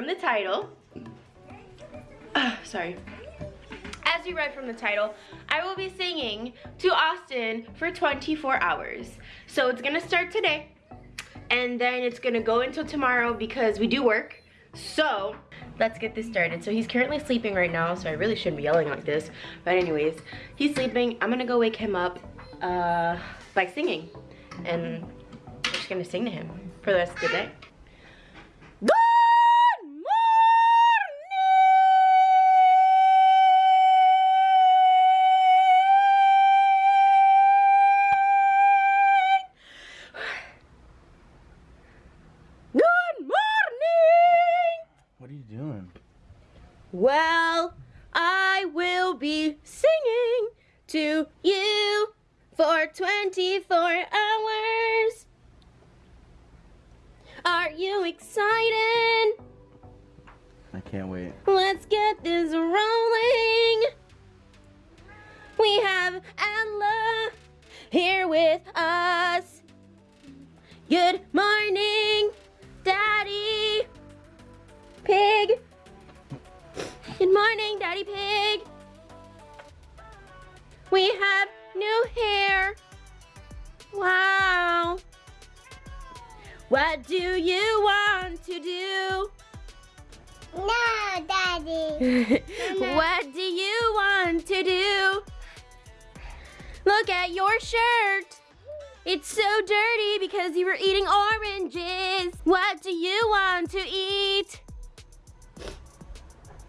from the title, uh, sorry. As you read from the title, I will be singing to Austin for 24 hours. So it's gonna start today, and then it's gonna go until tomorrow because we do work. So let's get this started. So he's currently sleeping right now, so I really shouldn't be yelling like this. But anyways, he's sleeping. I'm gonna go wake him up uh, by singing. And I'm just gonna sing to him for the rest of the day. Well, I will be singing to you for 24 hours. Are you excited? I can't wait. Let's get this rolling. We have Ella here with us. Good morning, Daddy Pig. Good morning, Daddy Pig. We have new hair. Wow. What do you want to do? No, Daddy. what do you want to do? Look at your shirt. It's so dirty because you were eating oranges. What do you want to eat?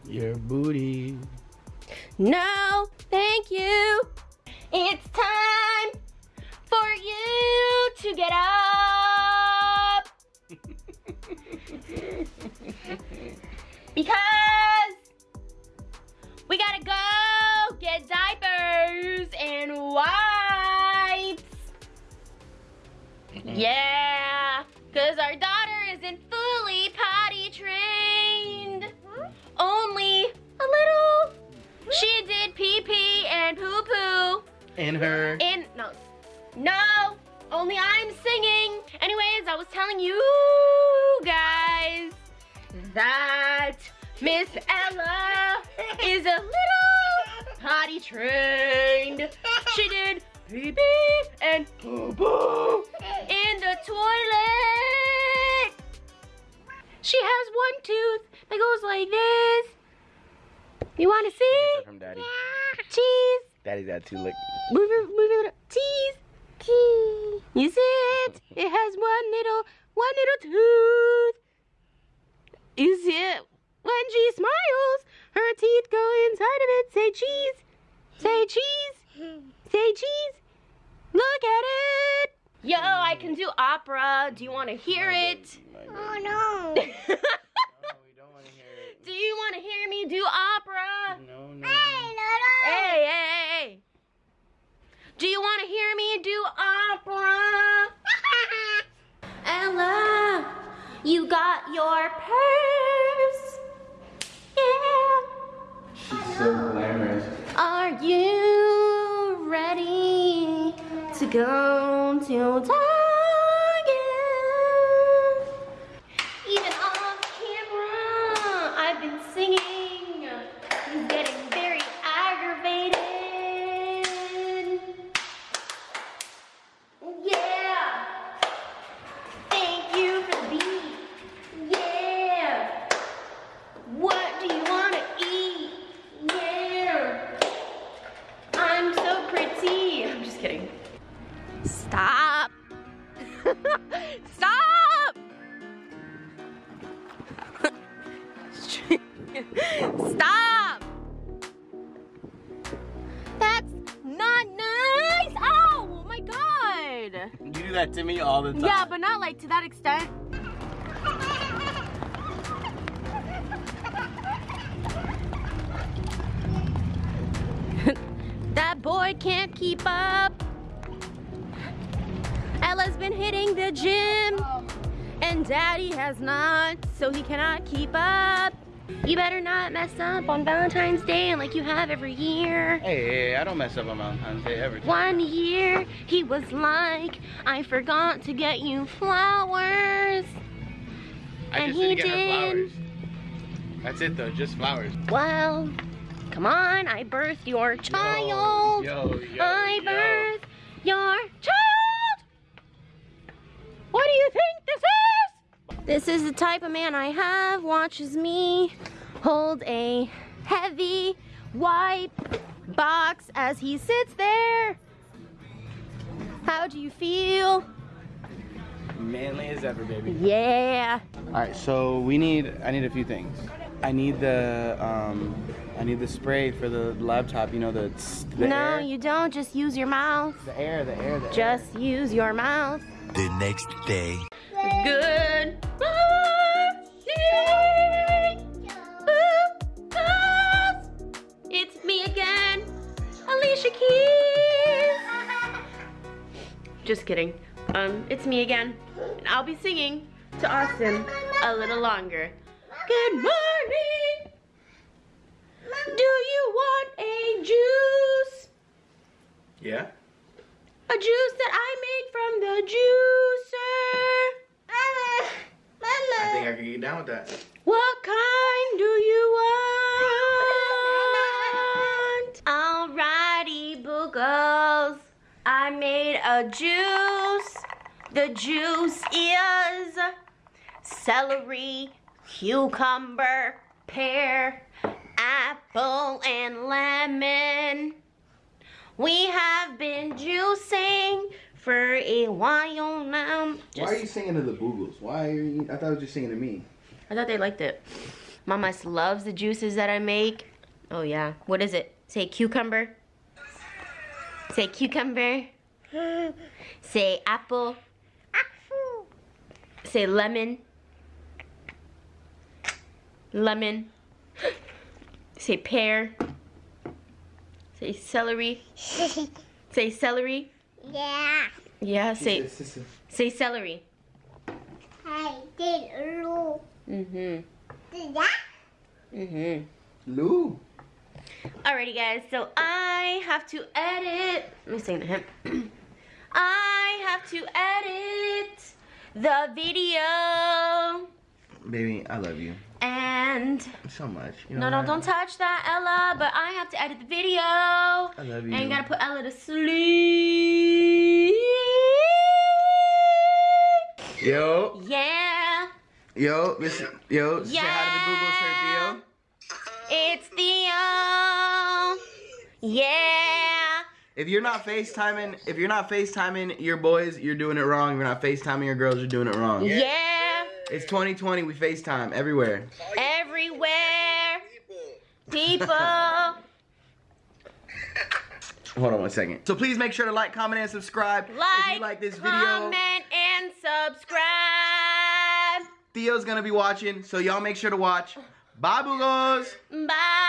Your booty. No, thank you. It's time for you to get up. because we gotta go get diapers and wipes. Yeah, And her. In no, no. Only I'm singing. Anyways, I was telling you guys that Miss Ella is a little potty trained. She did pee pee and poo poo in the toilet. She has one tooth that goes like this. You want to see? From daddy. Cheese. Daddy's got two lick. Move it, move it. Cheese. Cheese. You see it? It has one little, one little tooth. You see it? When she smiles, her teeth go inside of it. Say cheese. Say cheese. Say cheese. Look at it. Yo, I can do opera. Do you want to hear it? Oh no. No, we don't want to hear it. Do you want to hear me do opera? No, no. Hey, Lolo. Hey, hey, hey. Do you want to hear me do opera? Ella, you got your purse. Yeah. She's so glamorous. Are you ready to go to do that to me all the time. Yeah, but not like to that extent. that boy can't keep up. Ella's been hitting the gym, and Daddy has not, so he cannot keep up. You better not mess up on Valentine's Day like you have every year. Hey, I don't mess up on Valentine's Day every time. One year, he was like, I forgot to get you flowers. I and just he didn't get her flowers. That's it though, just flowers. Well, come on, I birthed your child. Yo, yo, I yo. birthed your child. This is the type of man I have. Watches me hold a heavy white box as he sits there. How do you feel? Manly as ever, baby. Yeah. All right, so we need. I need a few things. I need the um, I need the spray for the laptop. You know the the no, air. you don't. Just use your mouth. the air, the air, the air. Just use your mouth. The next day. Good morning. It's me again, Alicia Keys. Just kidding. Um, it's me again, and I'll be singing to Austin a little longer. Good morning. Do you want a juice? Yeah. A juice that I made from the juicer. Think I can get down with that. What kind do you want? Alrighty, boogles. I made a juice. The juice is celery, cucumber, pear, apple, and lemon. We have been juicing for a while now. Why are you singing to the Boogles? Why are you? I thought it was just singing to me. I thought they liked it. Mama loves the juices that I make. Oh yeah. What is it? Say cucumber. Say cucumber. Say apple. apple. Say lemon. Lemon. Say pear. Say celery. Say celery. Yeah. Yeah, say say celery. I did look. Mhm. Did that? Mhm. Lou. Alrighty guys, so I have to edit. Let me sing to him. I have to edit the video. Baby, I love you And so much. You no, no, don't touch that, Ella. But I have to edit the video. I love you. And gotta put Ella to sleep. Yo, Yeah, yo, listen, yo. Say hi to the Google Theo. it's Theo. Yeah. If you're not FaceTiming, if you're not FaceTiming your boys, you're doing it wrong. If you're not FaceTiming your girls, you're doing it wrong. Yeah. It's 2020. We FaceTime everywhere. Everywhere. People. Hold on one second. So please make sure to like, comment, and subscribe. if you like this video, comment, and subscribe. Theo's gonna be watching, so y'all make sure to watch. Bye, Boogos. Bye.